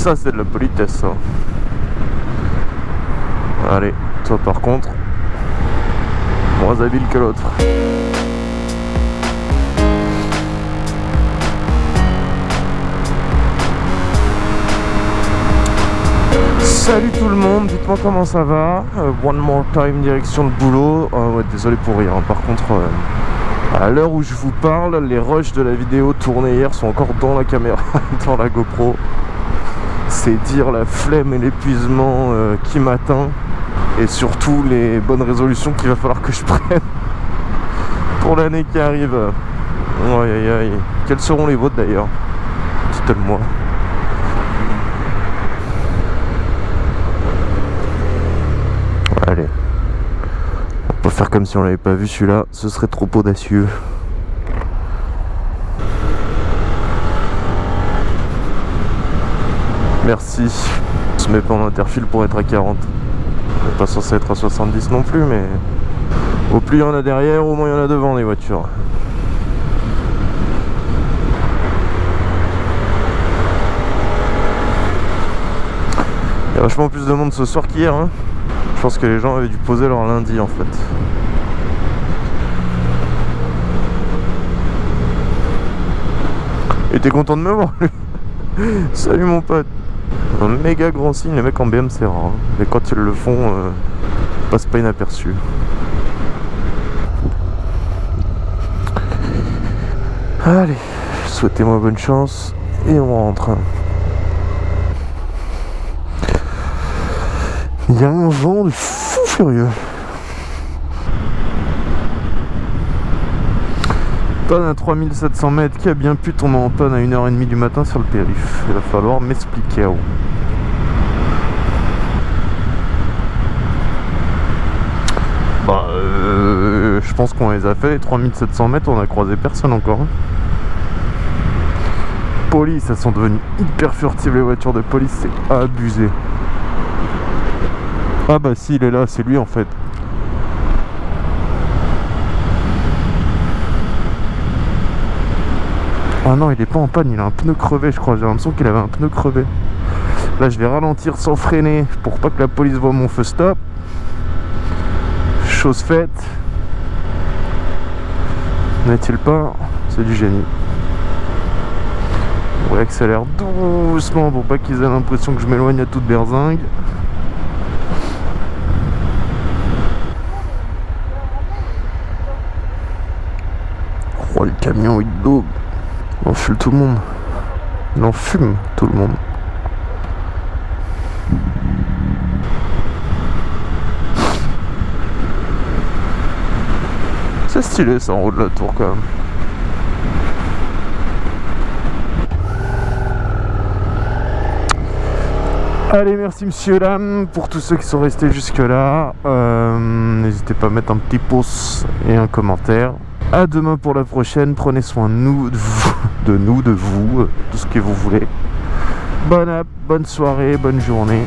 Ça, c'est de la politesse, ça. Allez, toi par contre, moins habile que l'autre. Salut tout le monde, dites-moi comment ça va? Euh, one more time, direction le boulot. Ah ouais, désolé pour rien. Par contre, euh, à l'heure où je vous parle, les rushs de la vidéo tournée hier sont encore dans la caméra, dans la GoPro. C'est dire la flemme et l'épuisement euh, qui m'atteint. Et surtout les bonnes résolutions qu'il va falloir que je prenne pour l'année qui arrive. Aïe aïe aïe. Quelles seront les vôtres d'ailleurs? Dites-le-moi. Allez. On peut faire comme si on l'avait pas vu celui-là, ce serait trop audacieux. Merci. On se met pas en interfile pour être à 40. On n'est pas censé être à 70 non plus, mais au plus il y en a derrière, au moins il y en a devant les voitures. Il y a vachement plus de monde ce soir qu'hier. Hein. Je pense que les gens avaient dû poser leur lundi en fait. Et t'es content de me voir Salut mon pote Un méga grand signe, les mecs en BM rare. Hein. Mais quand ils le font, euh, passe pas inaperçu. Allez, souhaitez-moi bonne chance et on rentre. Il y a un vent de fou furieux. À 3700 mètres qui a bien pu tomber en panne à 1h30 du matin sur le périph? Il va falloir m'expliquer. où. Bah, euh, je pense qu'on les a fait. Les 3700 mètres, on a croisé personne encore. hein. Police, elles sont devenues hyper furtives les voitures de police, c'est abusé. Ah bah si, il est là, c'est lui en fait. Ah non, il est pas en panne, il a un pneu crevé, je crois. J'ai l'impression qu'il avait un pneu crevé. Là, je vais ralentir sans freiner pour pas que la police voit mon feu stop. Chose faite. N'est-il pas? C'est du génie. On accélère doucement pour pas qu'ils aient l'impression que je m'éloigne à toute berzingue. Oh, le camion, il daube. On fume tout le monde. En fume tout le monde. C'est stylé ça en haut de la tour quand même. Allez, merci monsieur, dame, pour tous ceux qui sont restés jusque là. Euh, N'hésitez pas à mettre un petit pouce et un commentaire. À demain pour la prochaine. Prenez soin de nous, de, vous, de nous, de vous, tout ce que vous voulez. Bonne bonne soirée, bonne journée.